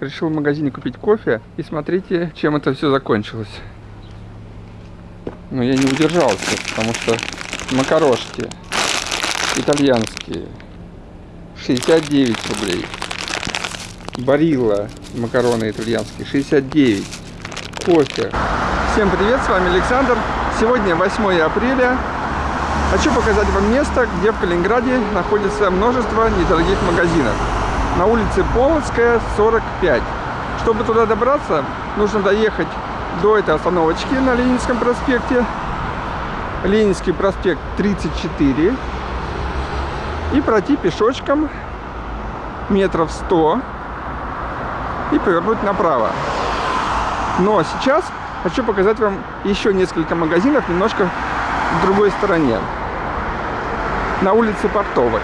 Решил в магазине купить кофе. И смотрите, чем это все закончилось. Но я не удержался, потому что макарошки итальянские 69 рублей. Барилла макароны итальянские 69. Кофе. Всем привет, с вами Александр. Сегодня 8 апреля. Хочу показать вам место, где в Калининграде находится множество недорогих магазинов. На улице Полоцкая, 45. Чтобы туда добраться, нужно доехать до этой остановочки на Ленинском проспекте. Ленинский проспект 34. И пройти пешочком метров 100 и повернуть направо. Но сейчас хочу показать вам еще несколько магазинов немножко в другой стороне. На улице Портовой.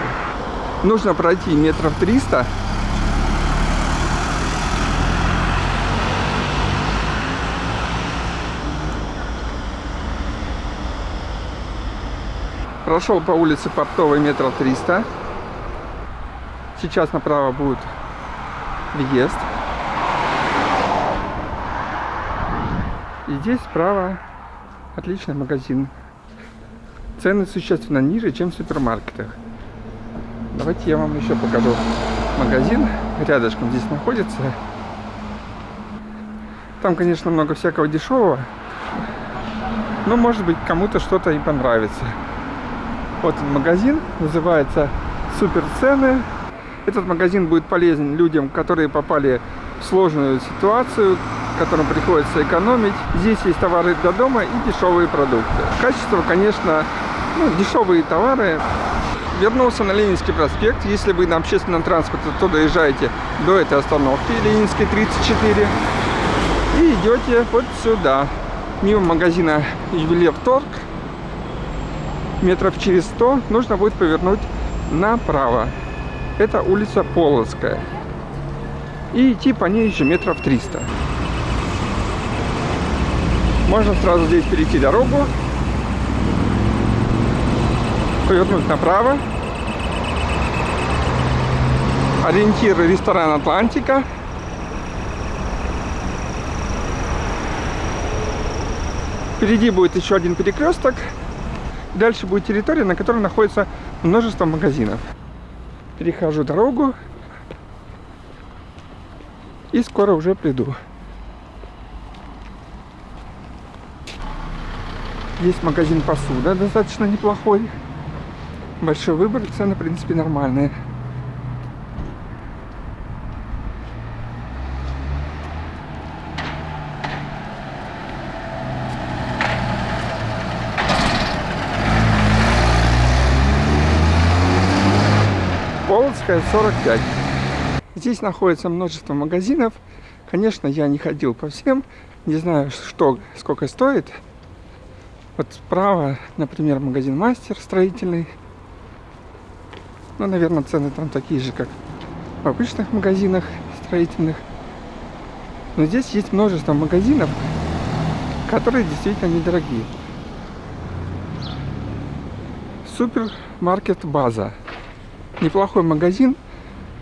Нужно пройти метров 300 Прошел по улице Портовой метров 300. Сейчас направо будет въезд. И здесь справа отличный магазин. Цены существенно ниже, чем в супермаркетах. Давайте я вам еще покажу магазин. Рядышком здесь находится. Там, конечно, много всякого дешевого. Но, может быть, кому-то что-то и понравится. Вот магазин, называется Супер Цены. Этот магазин будет полезен людям, которые попали в сложную ситуацию, которым приходится экономить. Здесь есть товары для дома и дешевые продукты. Качество, конечно, ну, дешевые товары. Вернулся на Ленинский проспект. Если вы на общественном транспорте, то доезжаете до этой остановки, Ленинской 34, и идете вот сюда, мимо магазина Ювелир Торг метров через 100 нужно будет повернуть направо. Это улица Полоцкая. И идти по ней еще метров 300. Можно сразу здесь перейти дорогу, повернуть направо. Ориентир ресторан Атлантика. Впереди будет еще один перекресток. Дальше будет территория, на которой находится множество магазинов. Перехожу дорогу. И скоро уже приду. Есть магазин посуда, достаточно неплохой. Большой выбор, цены, в принципе, нормальные. Полоцкая 45. Здесь находится множество магазинов. Конечно, я не ходил по всем. Не знаю, что, сколько стоит. Вот справа, например, магазин Мастер строительный. Ну, наверное, цены там такие же, как в обычных магазинах строительных. Но здесь есть множество магазинов, которые действительно недорогие. Супермаркет База неплохой магазин.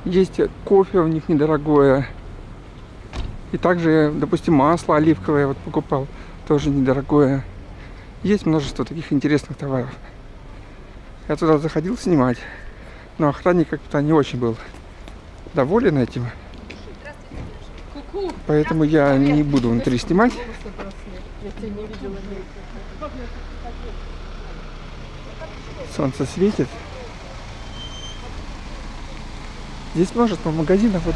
Есть кофе у них недорогое. И также, допустим, масло оливковое вот покупал, тоже недорогое. Есть множество таких интересных товаров. Я туда заходил снимать, но охранник как-то не очень был доволен этим. Поэтому я не буду внутри снимать. Солнце светит. Здесь множество магазинов, вот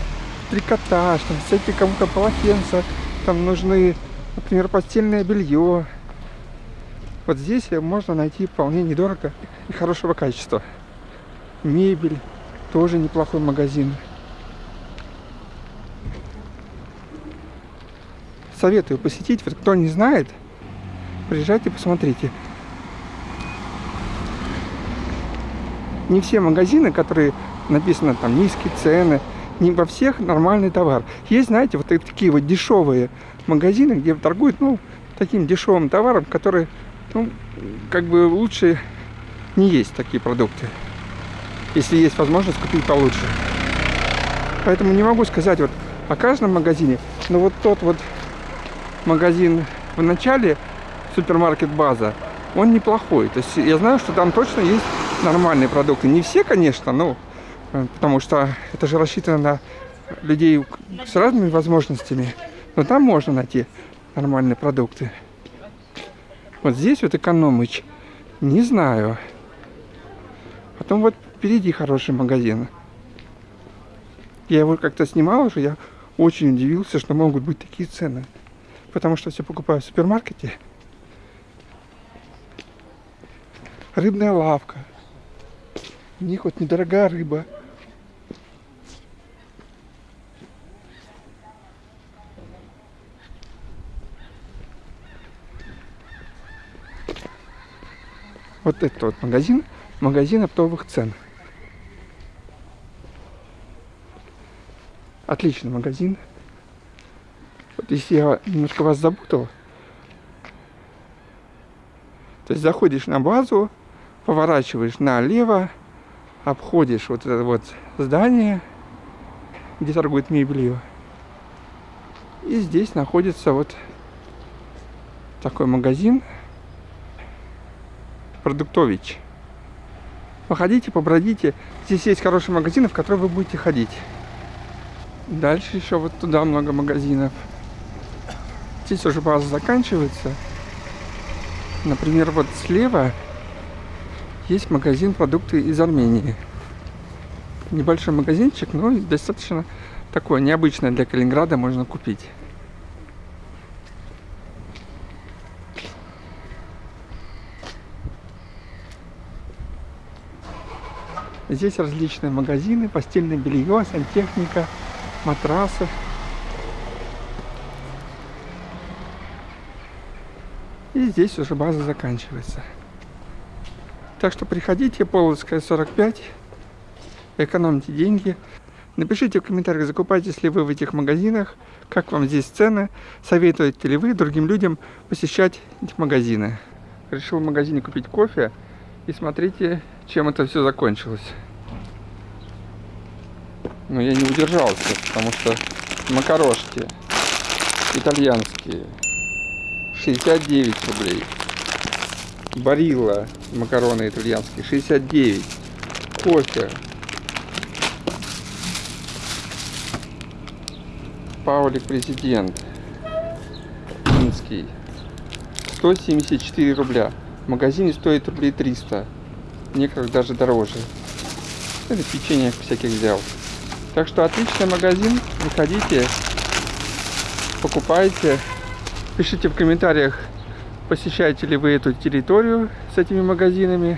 трикотаж, там всякие кому-то полотенца, там нужны, например, постельное белье. Вот здесь можно найти вполне недорого и хорошего качества. Мебель, тоже неплохой магазин. Советую посетить, вот кто не знает, приезжайте, посмотрите. Не все магазины, которые написано там низкие цены. Не во всех нормальный товар. Есть, знаете, вот такие вот дешевые магазины, где торгуют, ну, таким дешевым товаром, который, ну, как бы лучше не есть такие продукты. Если есть возможность купить получше. Поэтому не могу сказать, вот о каждом магазине. Но вот тот вот магазин в начале, супермаркет База, он неплохой. То есть я знаю, что там точно есть нормальные продукты. Не все, конечно, но потому что это же рассчитано на людей с разными возможностями. Но там можно найти нормальные продукты. Вот здесь вот экономыч. Не знаю. Потом вот впереди хороший магазин. Я его как-то снимал уже, я очень удивился, что могут быть такие цены. Потому что все покупаю в супермаркете. Рыбная лавка. У них вот недорогая рыба. Вот этот вот магазин, магазин оптовых цен. Отличный магазин. Вот если я немножко вас запутал, то есть заходишь на базу, поворачиваешь налево, обходишь вот это вот здание, где торгует мебелью. И здесь находится вот такой магазин Продуктович. Походите, побродите. Здесь есть хорошие магазины, в которые вы будете ходить. Дальше еще вот туда много магазинов. Здесь уже база заканчивается. Например, вот слева есть магазин продукты из Армении. Небольшой магазинчик, но достаточно такое необычное для Калининграда можно купить. Здесь различные магазины, постельное белье, сантехника, матрасы. И здесь уже база заканчивается. Так что приходите, Полоцкая 45, экономьте деньги. Напишите в комментариях, закупаетесь ли вы в этих магазинах, как вам здесь цены, советуете ли вы другим людям посещать эти магазины. Решил в магазине купить кофе, и смотрите, чем это все закончилось. Но я не удержался, потому что макарошки итальянские 69 рублей. Барилла макароны итальянские 69. Кофе. Паулик президент. Минский. 174 рубля. Магазине стоит рублей 300. Некоторых даже дороже. Это печенье всяких взял. Так что отличный магазин. Приходите, покупайте. Пишите в комментариях, посещаете ли вы эту территорию с этими магазинами.